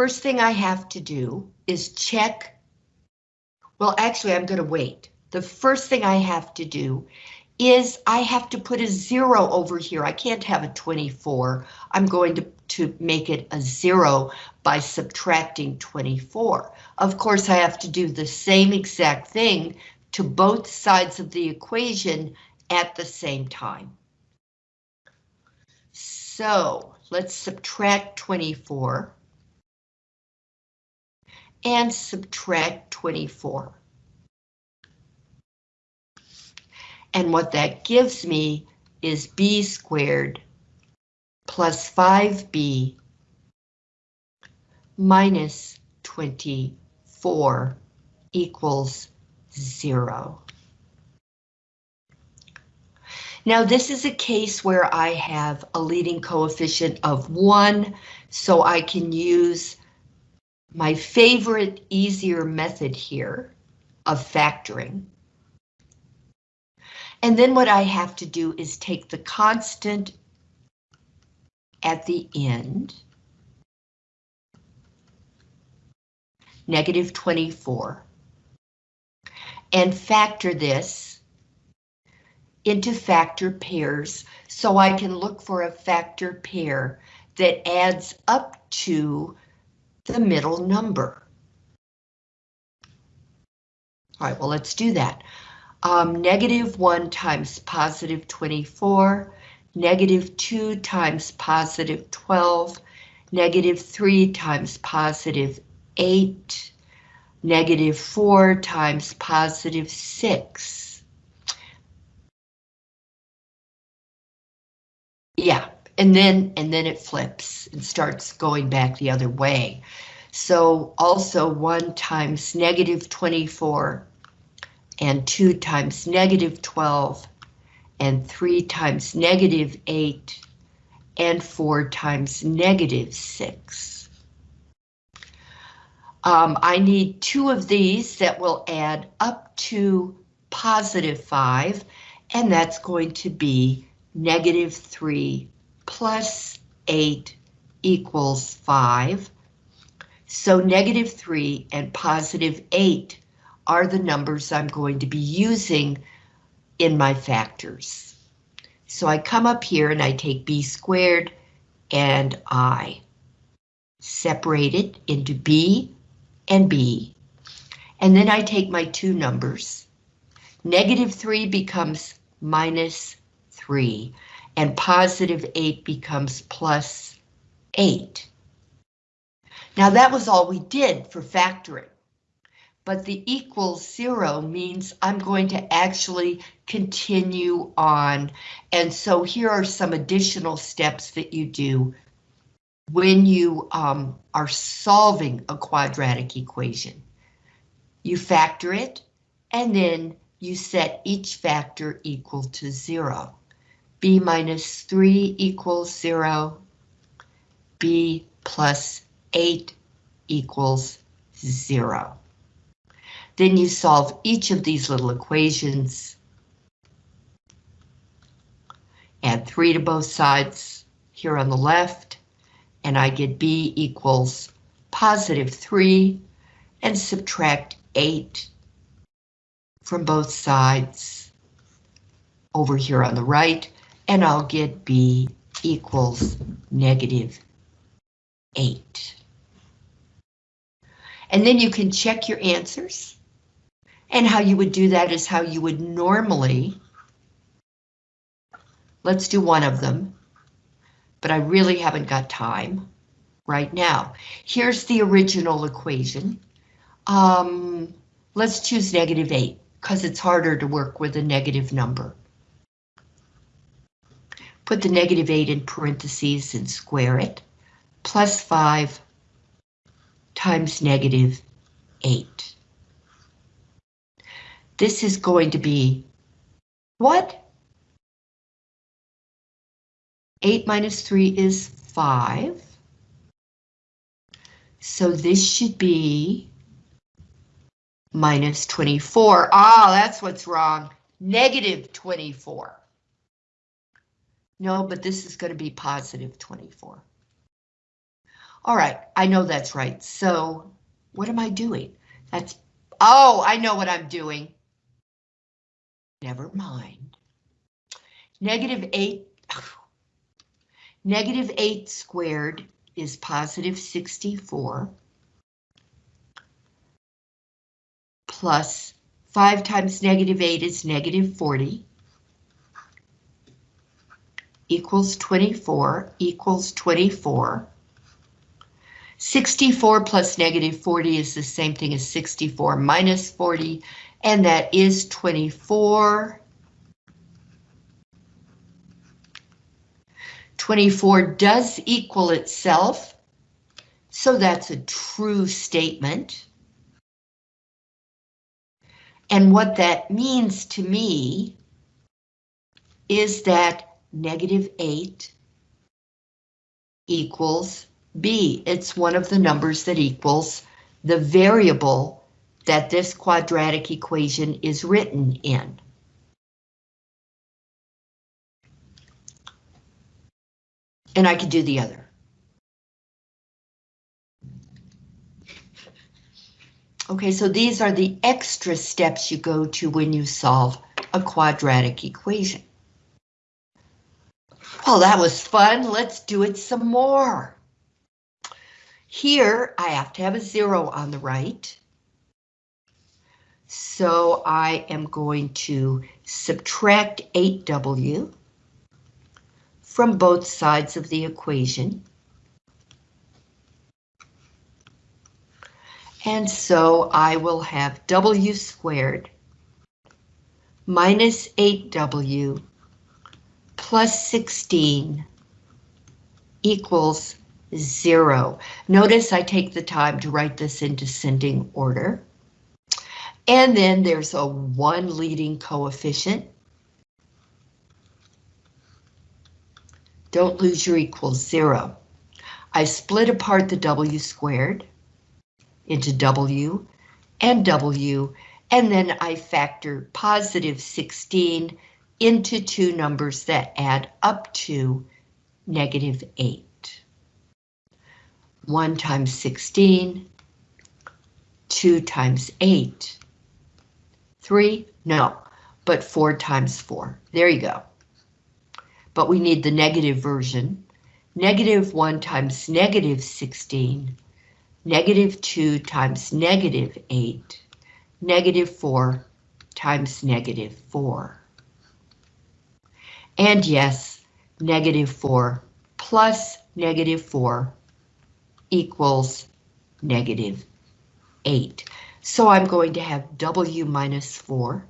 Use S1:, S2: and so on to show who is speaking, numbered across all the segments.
S1: first thing I have to do is check. Well, actually, I'm going to wait. The first thing I have to do is I have to put a zero over here. I can't have a 24. I'm going to, to make it a zero by subtracting 24. Of course, I have to do the same exact thing to both sides of the equation at the same time. So let's subtract 24 and subtract 24. And what that gives me is b squared plus 5b minus 24 equals zero. Now this is a case where I have a leading coefficient of one, so I can use my favorite easier method here of factoring. And then what I have to do is take the constant at the end, negative 24, and factor this into factor pairs so I can look for a factor pair that adds up to the middle number. All right, well, let's do that. Um, negative 1 times positive 24, negative 2 times positive 12, negative 3 times positive 8, negative 4 times positive 6. And then and then it flips and starts going back the other way. So also 1 times negative 24 and 2 times negative 12 and 3 times negative 8 and 4 times negative 6. Um, I need two of these that will add up to positive 5, and that's going to be negative 3 plus 8 equals 5. So negative 3 and positive 8 are the numbers I'm going to be using in my factors. So I come up here and I take b squared and I separate it into b and b. And then I take my two numbers. Negative 3 becomes minus 3, and positive 8 becomes plus 8. Now that was all we did for factoring but the equals zero means I'm going to actually continue on. And so here are some additional steps that you do when you um, are solving a quadratic equation. You factor it, and then you set each factor equal to zero. B minus 3 equals 0, b plus 8 equals 0. Then you solve each of these little equations. Add 3 to both sides here on the left, and I get b equals positive 3, and subtract 8 from both sides over here on the right, and I'll get b equals negative 8. And then you can check your answers. And how you would do that is how you would normally. Let's do one of them, but I really haven't got time right now. Here's the original equation. Um, let's choose negative 8 because it's harder to work with a negative number. Put the negative 8 in parentheses and square it. Plus 5 times negative 8. This is going to be what? 8 minus 3 is 5. So this should be minus 24. Ah, that's what's wrong. Negative 24. No, but this is going to be positive 24. All right, I know that's right. So what am I doing? That's, oh, I know what I'm doing. Never mind. Negative 8, negative 8 squared is positive 64. Plus 5 times negative 8 is negative 40. Equals 24, equals 24. 64 plus negative 40 is the same thing as 64 minus 40, and that is 24. 24 does equal itself, so that's a true statement. And what that means to me is that negative 8 equals B. It's one of the numbers that equals the variable that this quadratic equation is written in. And I could do the other. Okay, so these are the extra steps you go to when you solve a quadratic equation. Well, that was fun. Let's do it some more. Here, I have to have a zero on the right. So I am going to subtract 8W from both sides of the equation. And so I will have W squared minus 8W plus 16 equals zero. Notice I take the time to write this in descending order. And then there's a one leading coefficient. Don't lose your equals zero. I split apart the W squared into W and W, and then I factor positive 16 into two numbers that add up to negative 8. 1 times 16, 2 times 8, 3, no, but 4 times 4. There you go. But we need the negative version. Negative 1 times negative 16, negative 2 times negative 8, negative 4 times negative 4. And yes, negative 4 plus negative 4 equals negative 8. So I'm going to have W minus 4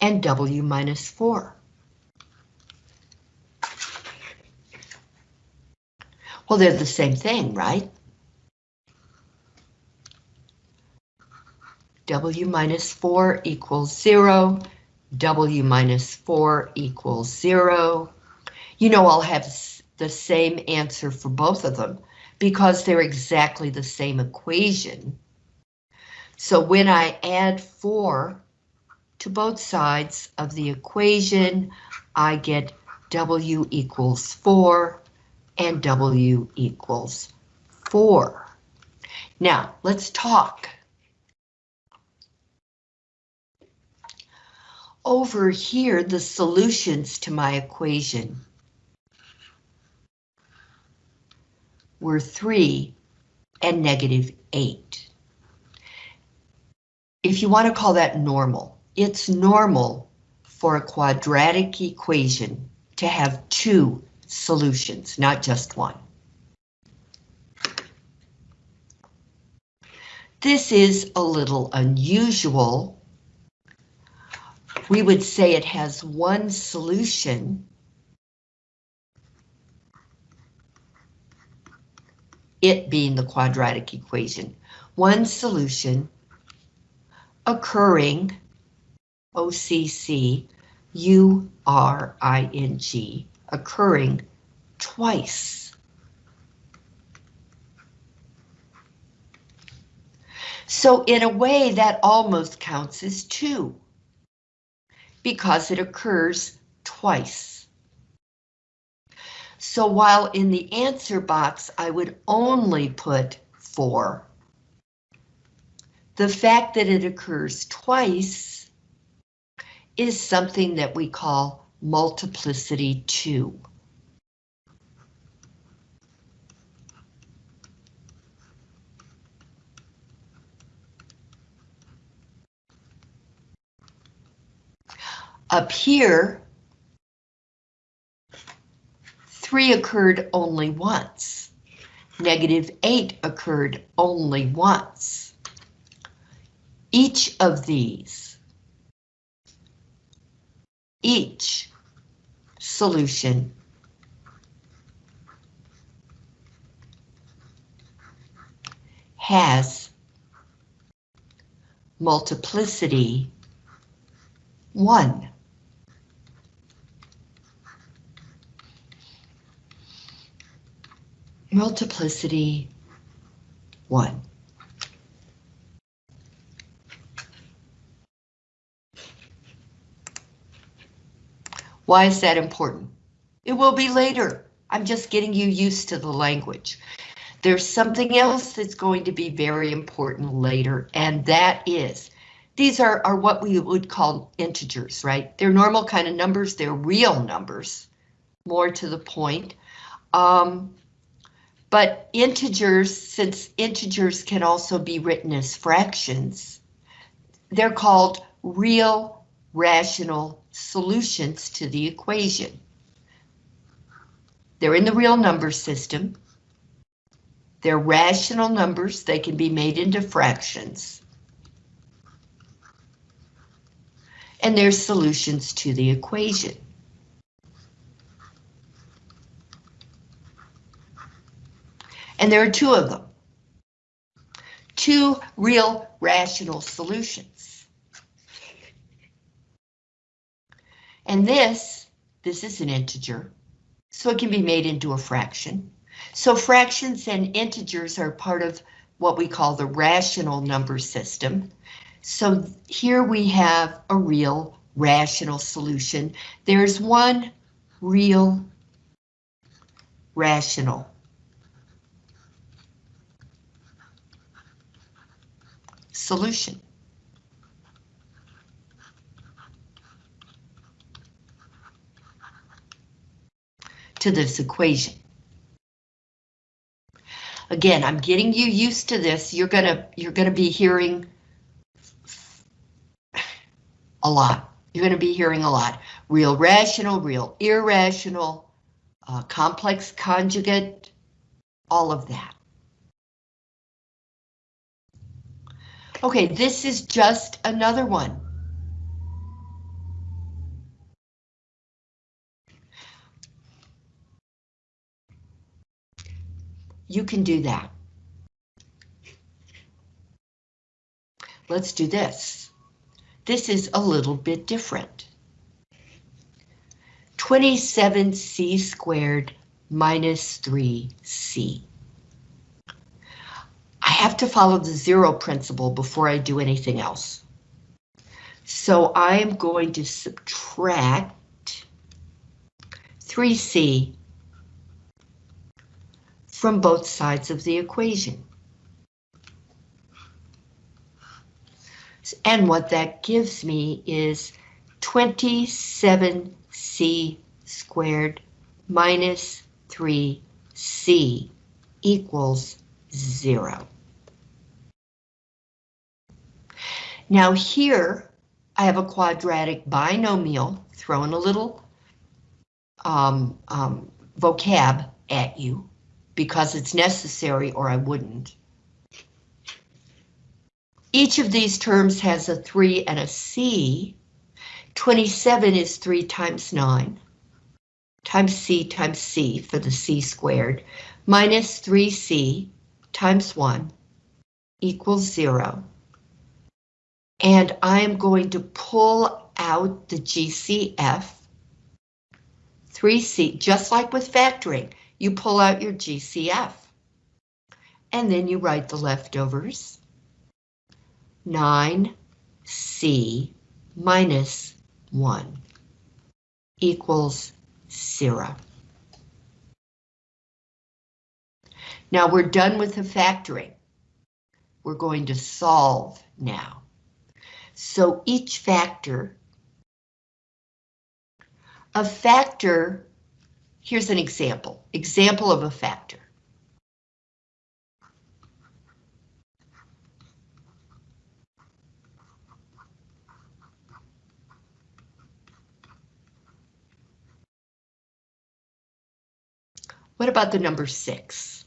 S1: and W minus 4. Well, they're the same thing, right? W minus 4 equals 0. W minus 4 equals 0. You know I'll have the same answer for both of them because they're exactly the same equation. So when I add 4 to both sides of the equation, I get W equals 4 and W equals 4. Now, let's talk. Over here, the solutions to my equation were 3 and negative 8. If you want to call that normal, it's normal for a quadratic equation to have two solutions, not just one. This is a little unusual. We would say it has one solution it being the quadratic equation. One solution occurring, OCC, U-R-I-N-G, occurring twice. So in a way that almost counts as two because it occurs twice. So while in the answer box, I would only put 4, the fact that it occurs twice is something that we call multiplicity 2. Up here, 3 occurred only once. Negative 8 occurred only once. Each of these, each solution has multiplicity 1. Multiplicity 1. Why is that important? It will be later. I'm just getting you used to the language. There's something else that's going to be very important later, and that is, these are, are what we would call integers, right? They're normal kind of numbers, they're real numbers, more to the point. Um, but integers, since integers can also be written as fractions, they're called real rational solutions to the equation. They're in the real number system. They're rational numbers, they can be made into fractions. And they're solutions to the equation. And there are two of them. Two real rational solutions. And this, this is an integer, so it can be made into a fraction. So fractions and integers are part of what we call the rational number system. So here we have a real rational solution. There's one real rational solution. to this equation. Again, I'm getting you used to this. You're gonna you're gonna be hearing a lot. You're gonna be hearing a lot. Real rational, real irrational, uh, complex conjugate, all of that. Okay, this is just another one. You can do that. Let's do this. This is a little bit different. 27c squared minus 3c have to follow the zero principle before I do anything else. So I am going to subtract 3c from both sides of the equation. And what that gives me is 27c squared minus 3c equals zero. Now here, I have a quadratic binomial, throwing a little um, um, vocab at you because it's necessary or I wouldn't. Each of these terms has a 3 and a c. 27 is 3 times 9 times c times c for the c squared minus 3c times 1 equals 0 and I'm going to pull out the GCF. 3C, just like with factoring, you pull out your GCF. And then you write the leftovers. 9C minus 1 equals 0. Now we're done with the factoring. We're going to solve now. So each factor, a factor, here's an example, example of a factor. What about the number six?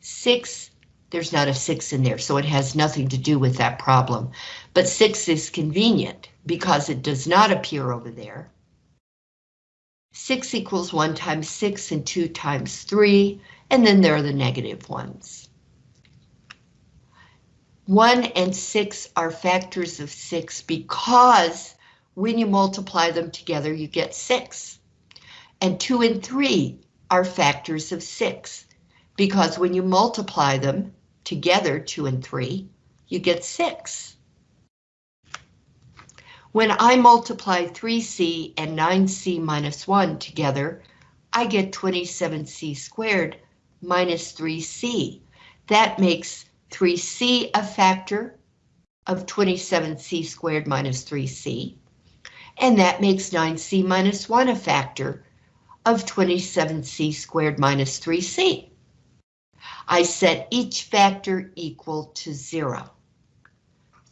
S1: Six, there's not a six in there, so it has nothing to do with that problem. But six is convenient because it does not appear over there. Six equals one times six and two times three, and then there are the negative ones. One and six are factors of six because when you multiply them together, you get six. And two and three are factors of six because when you multiply them together, two and three, you get six. When I multiply 3c and 9c minus 1 together, I get 27c squared minus 3c. That makes 3c a factor of 27c squared minus 3c, and that makes 9c minus 1 a factor of 27c squared minus 3c. I set each factor equal to 0.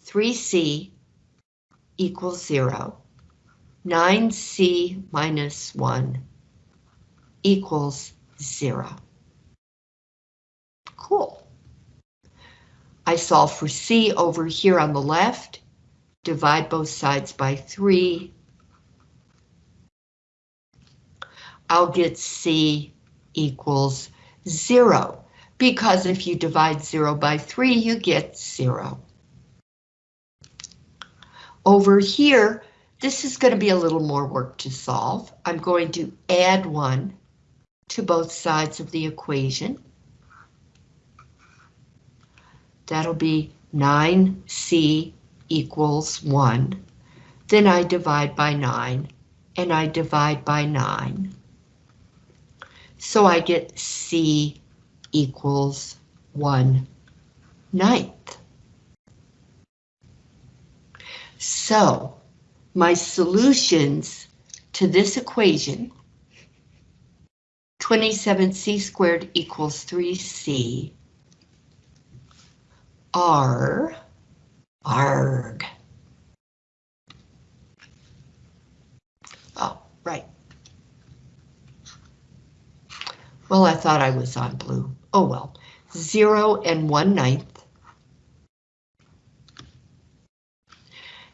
S1: 3c equals 0. 9c minus 1 equals 0. Cool. I solve for c over here on the left, divide both sides by 3. I'll get c equals 0, because if you divide 0 by 3, you get 0. Over here, this is going to be a little more work to solve. I'm going to add 1 to both sides of the equation. That'll be 9c equals 1. Then I divide by 9, and I divide by 9. So I get c equals 1 ninth. So my solutions to this equation, 27c squared equals 3c, are arg. Oh, right. Well, I thought I was on blue. Oh well. 0 and 1 ninth.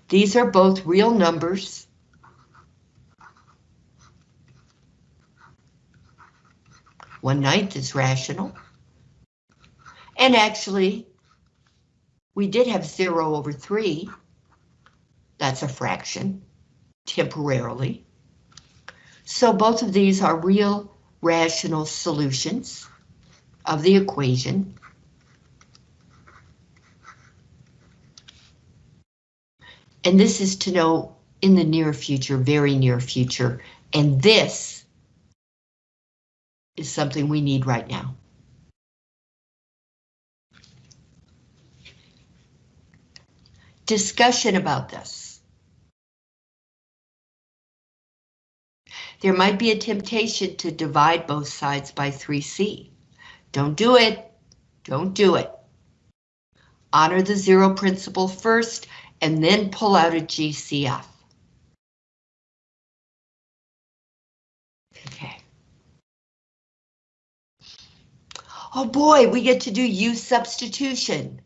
S1: These are both real numbers. One ninth is rational. And actually, we did have 0 over 3. That's a fraction, temporarily. So both of these are real rational solutions of the equation. And this is to know in the near future, very near future, and this is something we need right now. Discussion about this. There might be a temptation to divide both sides by 3c. Don't do it. Don't do it. Honor the zero principle first and then pull out a GCF. Okay. Oh boy, we get to do U substitution.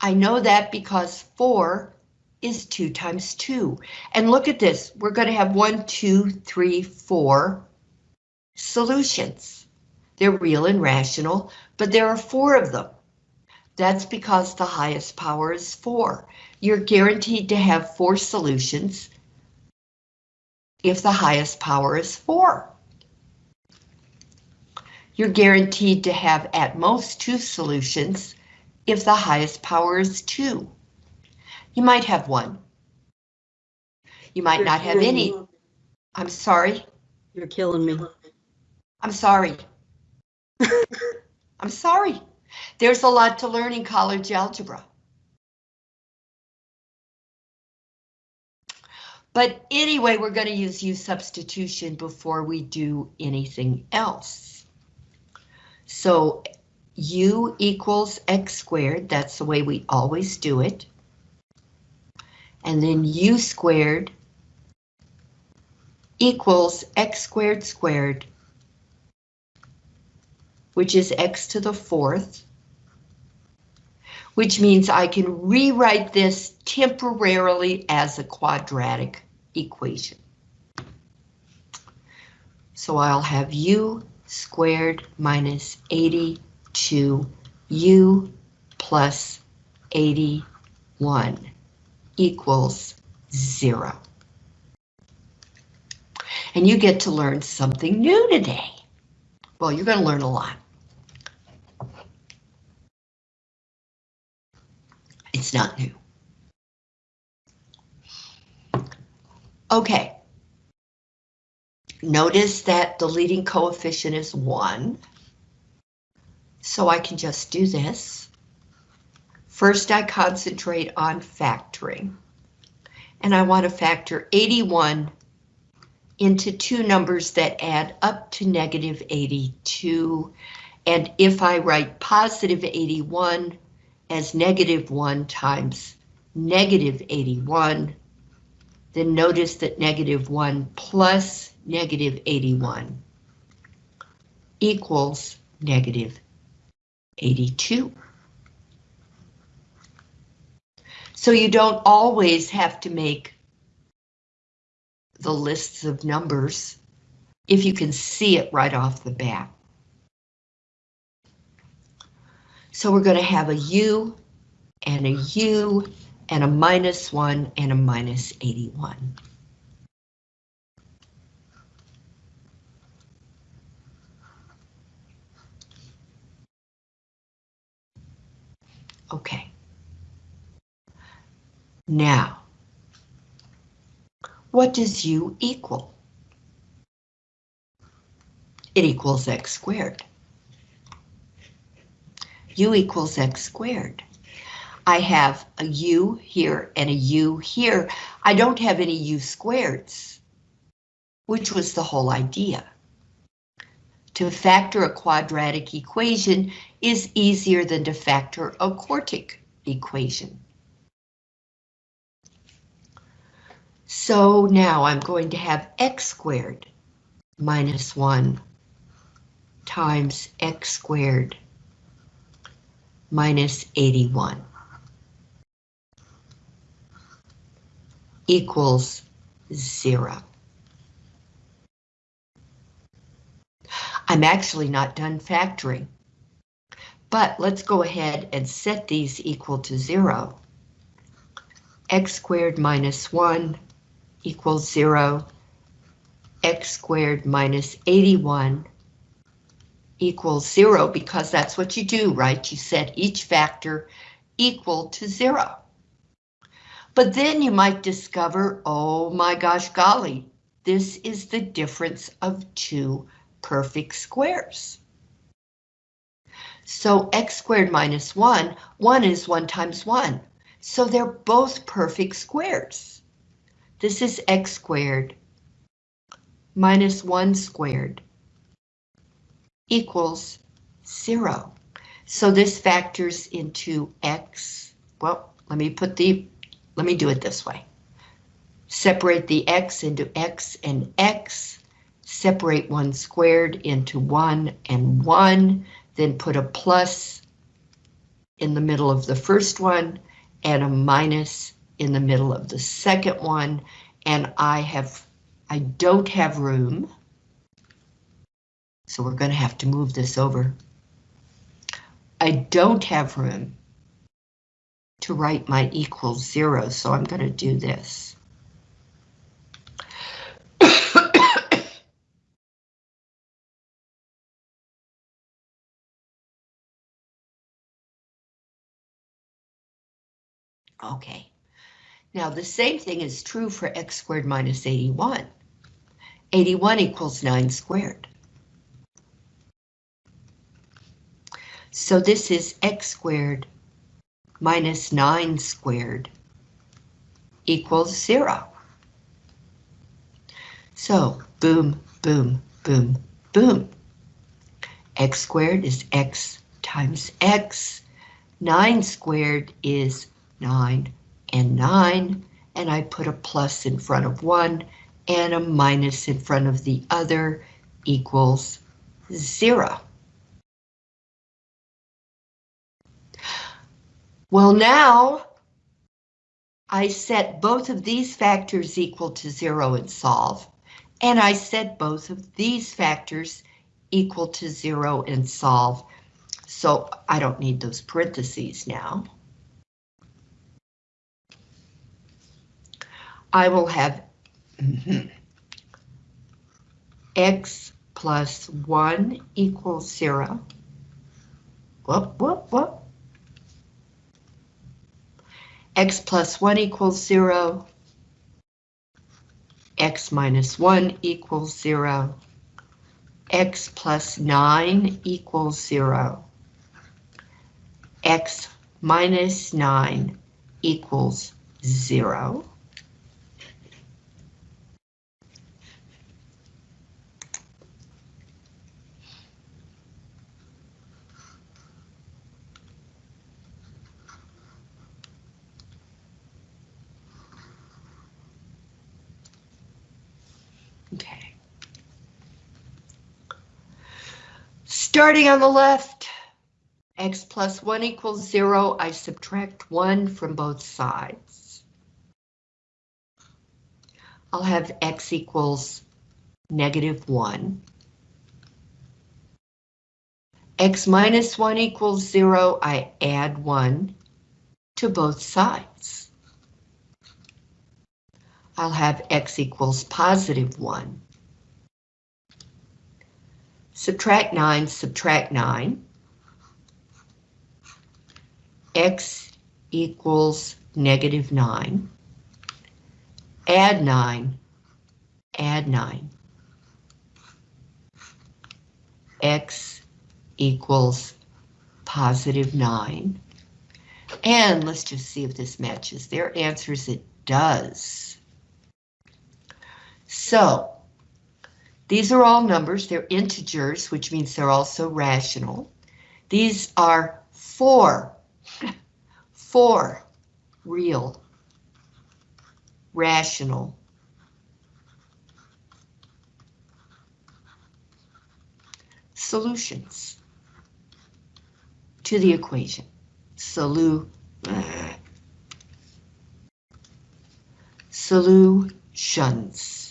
S1: I know that because 4 is 2 times 2. And look at this, we're going to have one, two, three, four solutions. They're real and rational, but there are four of them. That's because the highest power is 4. You're guaranteed to have four solutions if the highest power is 4. You're guaranteed to have at most two solutions if the highest power is 2. You might have one. You might
S2: You're
S1: not have any.
S2: me.
S1: I'm sorry.
S2: You're killing me.
S1: I'm sorry. I'm sorry. There's a lot to learn in college algebra. But anyway, we're going to use u substitution before we do anything else. So u equals x squared, that's the way we always do it. And then u squared equals x squared squared, which is x to the fourth, which means I can rewrite this temporarily as a quadratic equation. So I'll have u squared minus 82u plus 81 equals zero. And you get to learn something new today. Well, you're going to learn a lot. It's not new. Okay. Notice that the leading coefficient is 1. So I can just do this. First, I concentrate on factoring. And I want to factor 81 into two numbers that add up to negative 82. And if I write positive 81 as negative 1 times negative 81, then notice that negative 1 plus negative 81 equals negative 82. So you don't always have to make the lists of numbers if you can see it right off the bat. So we're going to have a U and a U and a minus 1 and a minus 81. Okay. Now, what does u equal? It equals x squared. u equals x squared. I have a u here and a u here. I don't have any u squareds, which was the whole idea. To factor a quadratic equation is easier than to factor a quartic equation. So now I'm going to have x squared minus 1 times x squared minus 81. equals zero. I'm actually not done factoring, but let's go ahead and set these equal to zero. x squared minus 1 equals 0. x squared minus 81 equals 0 because that's what you do, right? You set each factor equal to 0. But then you might discover, oh my gosh, golly, this is the difference of two perfect squares. So x squared minus 1, 1 is 1 times 1. So they're both perfect squares. This is x squared minus 1 squared equals 0. So this factors into x. Well, let me put the let me do it this way. Separate the x into x and x, separate 1 squared into 1 and 1, then put a plus in the middle of the first one and a minus in the middle of the second one, and I have, I don't have room, so we're going to have to move this over. I don't have room to write my equals zero, so I'm going to do this. okay, now the same thing is true for x squared minus 81. 81 equals 9 squared. So this is x squared minus 9 squared equals 0. So boom, boom, boom, boom. x squared is x times x. 9 squared is 9 and 9, and I put a plus in front of one and a minus in front of the other equals 0. Well, now I set both of these factors equal to zero and solve, and I set both of these factors equal to zero and solve, so I don't need those parentheses now. I will have x plus 1 equals 0. Whoop, whoop, whoop x plus 1 equals 0, x minus 1 equals 0, x plus 9 equals 0, x minus 9 equals 0. Okay. Starting on the left, x plus 1 equals 0, I subtract 1 from both sides. I'll have x equals negative 1. x minus 1 equals 0, I add 1 to both sides. I'll have x equals positive 1. Subtract 9, subtract 9. x equals negative 9. Add 9, add 9. x equals positive 9. And let's just see if this matches their answers. It does. So these are all numbers, they're integers, which means they're also rational. These are four, four real, rational solutions to the equation. Solu, solutions.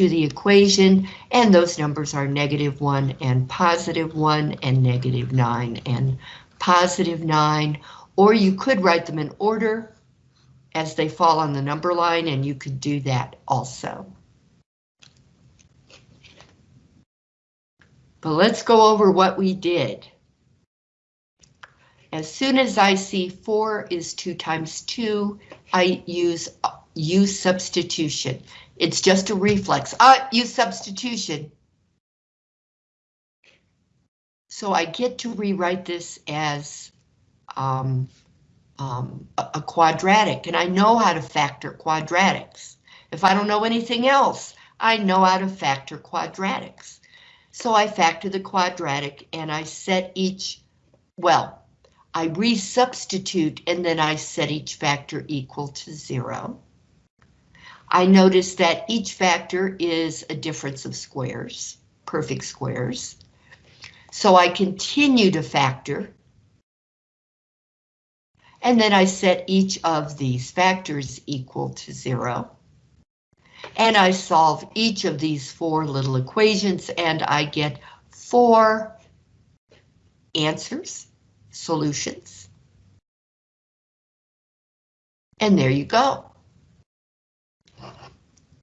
S1: To the equation, and those numbers are negative 1 and positive 1 and negative 9 and positive 9, or you could write them in order as they fall on the number line, and you could do that also. But let's go over what we did. As soon as I see 4 is 2 times 2, I use u substitution. It's just a reflex. Uh, u substitution. So I get to rewrite this as um, um, a, a quadratic, and I know how to factor quadratics. If I don't know anything else, I know how to factor quadratics. So I factor the quadratic and I set each, well, I resubstitute and then I set each factor equal to zero. I notice that each factor is a difference of squares, perfect squares. So I continue to factor. And then I set each of these factors equal to zero. And I solve each of these four little equations and I get four answers, solutions. And there you go.